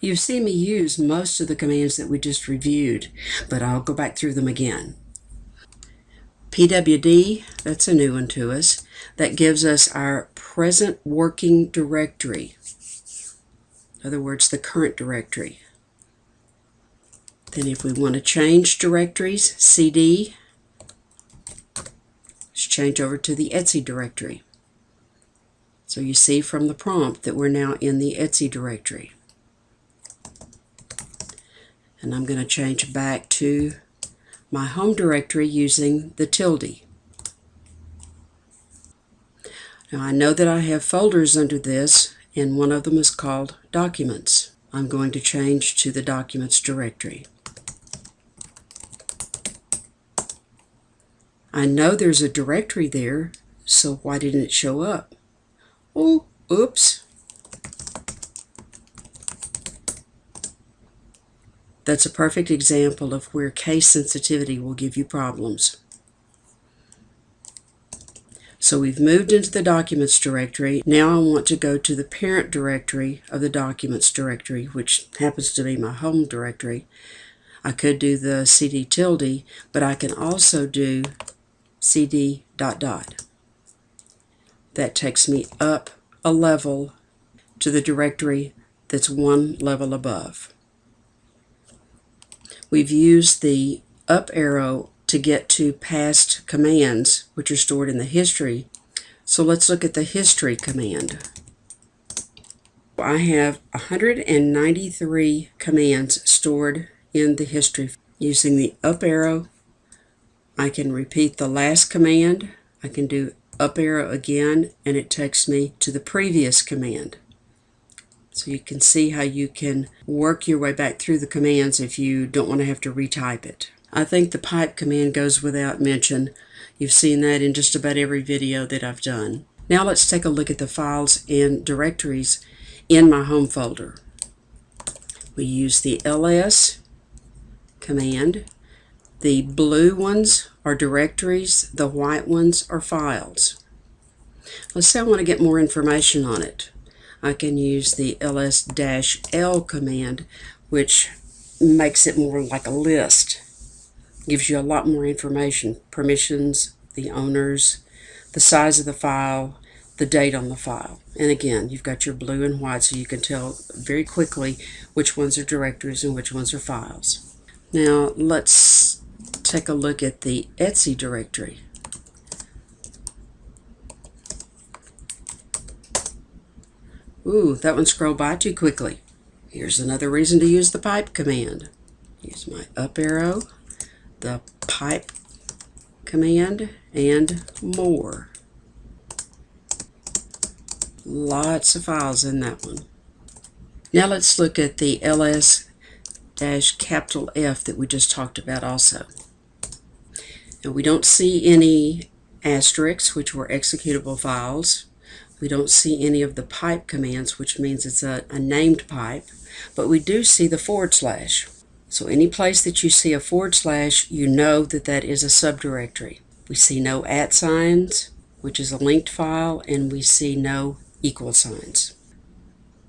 You've seen me use most of the commands that we just reviewed, but I'll go back through them again. PWD, that's a new one to us. That gives us our present working directory. In other words, the current directory. Then if we want to change directories, CD, let's change over to the Etsy directory. So you see from the prompt that we're now in the Etsy directory. And I'm going to change back to my home directory using the tilde. Now I know that I have folders under this and one of them is called Documents. I'm going to change to the Documents directory. I know there's a directory there, so why didn't it show up? Oh, oops. That's a perfect example of where case sensitivity will give you problems. So we've moved into the Documents directory. Now I want to go to the parent directory of the Documents directory, which happens to be my home directory. I could do the cd tilde, but I can also do cd dot dot. That takes me up a level to the directory that's one level above. We've used the up arrow to get to past commands, which are stored in the history. So let's look at the history command. I have 193 commands stored in the history. Using the up arrow, I can repeat the last command. I can do up arrow again, and it takes me to the previous command. So you can see how you can work your way back through the commands if you don't want to have to retype it. I think the pipe command goes without mention. You've seen that in just about every video that I've done. Now let's take a look at the files and directories in my home folder. We use the ls command. The blue ones are directories, the white ones are files. Let's say I want to get more information on it. I can use the ls-l command, which makes it more like a list. Gives you a lot more information, permissions, the owners, the size of the file, the date on the file. And again, you've got your blue and white so you can tell very quickly which ones are directories and which ones are files. Now let's take a look at the Etsy directory. Ooh, that one scrolled by too quickly. Here's another reason to use the pipe command. Use my up arrow, the pipe command, and more. Lots of files in that one. Now let's look at the ls capital F that we just talked about also. And we don't see any asterisks, which were executable files. We don't see any of the pipe commands, which means it's a, a named pipe, but we do see the forward slash. So any place that you see a forward slash, you know that that is a subdirectory. We see no at signs, which is a linked file, and we see no equal signs.